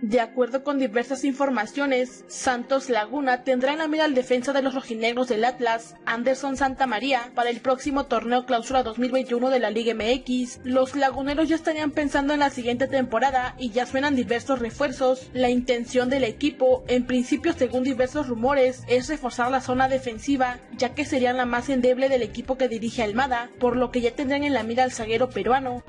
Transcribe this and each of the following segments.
De acuerdo con diversas informaciones, Santos Laguna tendrá en la mira al defensa de los rojinegros del Atlas, Anderson Santamaría, para el próximo torneo clausura 2021 de la Liga MX. Los laguneros ya estarían pensando en la siguiente temporada y ya suenan diversos refuerzos. La intención del equipo, en principio según diversos rumores, es reforzar la zona defensiva, ya que serían la más endeble del equipo que dirige Almada, por lo que ya tendrán en la mira al zaguero peruano.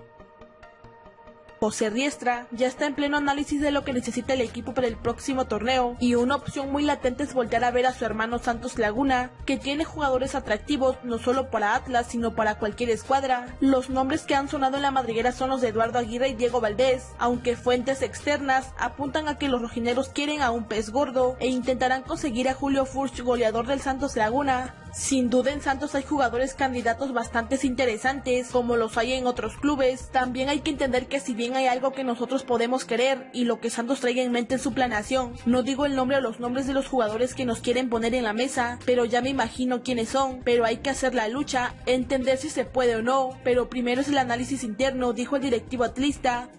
José Riestra ya está en pleno análisis de lo que necesita el equipo para el próximo torneo y una opción muy latente es voltear a ver a su hermano Santos Laguna, que tiene jugadores atractivos no solo para Atlas sino para cualquier escuadra. Los nombres que han sonado en la madriguera son los de Eduardo Aguirre y Diego Valdés, aunque fuentes externas apuntan a que los rojineros quieren a un pez gordo e intentarán conseguir a Julio Furch, goleador del Santos Laguna. Sin duda en Santos hay jugadores candidatos bastante interesantes, como los hay en otros clubes. También hay que entender que si bien hay algo que nosotros podemos querer y lo que Santos traiga en mente en su planeación, no digo el nombre o los nombres de los jugadores que nos quieren poner en la mesa, pero ya me imagino quiénes son, pero hay que hacer la lucha, entender si se puede o no, pero primero es el análisis interno, dijo el directivo atlista.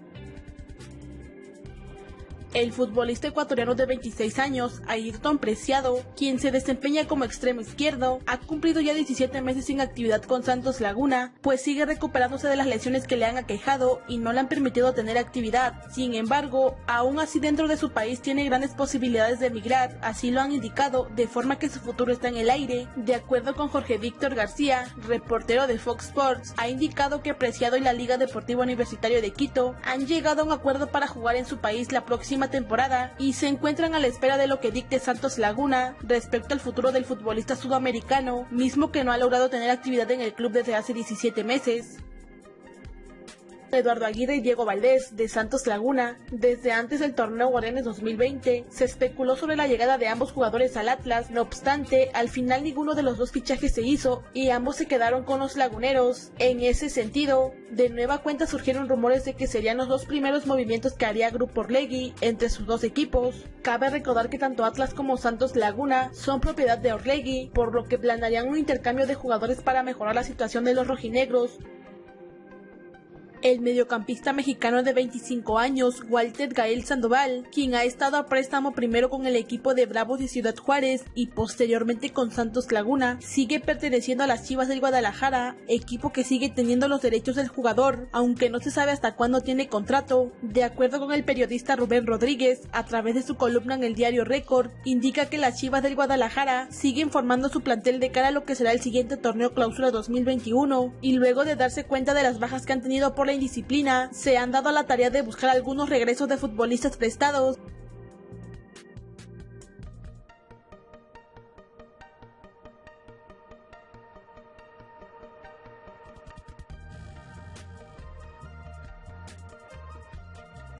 El futbolista ecuatoriano de 26 años, Ayrton Preciado, quien se desempeña como extremo izquierdo, ha cumplido ya 17 meses sin actividad con Santos Laguna, pues sigue recuperándose de las lesiones que le han aquejado y no le han permitido tener actividad. Sin embargo, aún así dentro de su país tiene grandes posibilidades de emigrar, así lo han indicado, de forma que su futuro está en el aire. De acuerdo con Jorge Víctor García, reportero de Fox Sports, ha indicado que Preciado y la Liga Deportiva Universitaria de Quito han llegado a un acuerdo para jugar en su país la próxima temporada y se encuentran a la espera de lo que dicte Santos Laguna respecto al futuro del futbolista sudamericano, mismo que no ha logrado tener actividad en el club desde hace 17 meses. Eduardo Aguirre y Diego Valdés de Santos Laguna. Desde antes del torneo Guardianes 2020 se especuló sobre la llegada de ambos jugadores al Atlas, no obstante, al final ninguno de los dos fichajes se hizo y ambos se quedaron con los laguneros. En ese sentido, de nueva cuenta surgieron rumores de que serían los dos primeros movimientos que haría Grupo Orlegui entre sus dos equipos. Cabe recordar que tanto Atlas como Santos Laguna son propiedad de Orlegui, por lo que planearían un intercambio de jugadores para mejorar la situación de los rojinegros. El mediocampista mexicano de 25 años, Walter Gael Sandoval, quien ha estado a préstamo primero con el equipo de Bravos de Ciudad Juárez y posteriormente con Santos Laguna, sigue perteneciendo a las Chivas del Guadalajara, equipo que sigue teniendo los derechos del jugador, aunque no se sabe hasta cuándo tiene contrato. De acuerdo con el periodista Rubén Rodríguez, a través de su columna en el diario Récord, indica que las Chivas del Guadalajara siguen formando su plantel de cara a lo que será el siguiente torneo clausura 2021, y luego de darse cuenta de las bajas que han tenido por indisciplina, se han dado a la tarea de buscar algunos regresos de futbolistas prestados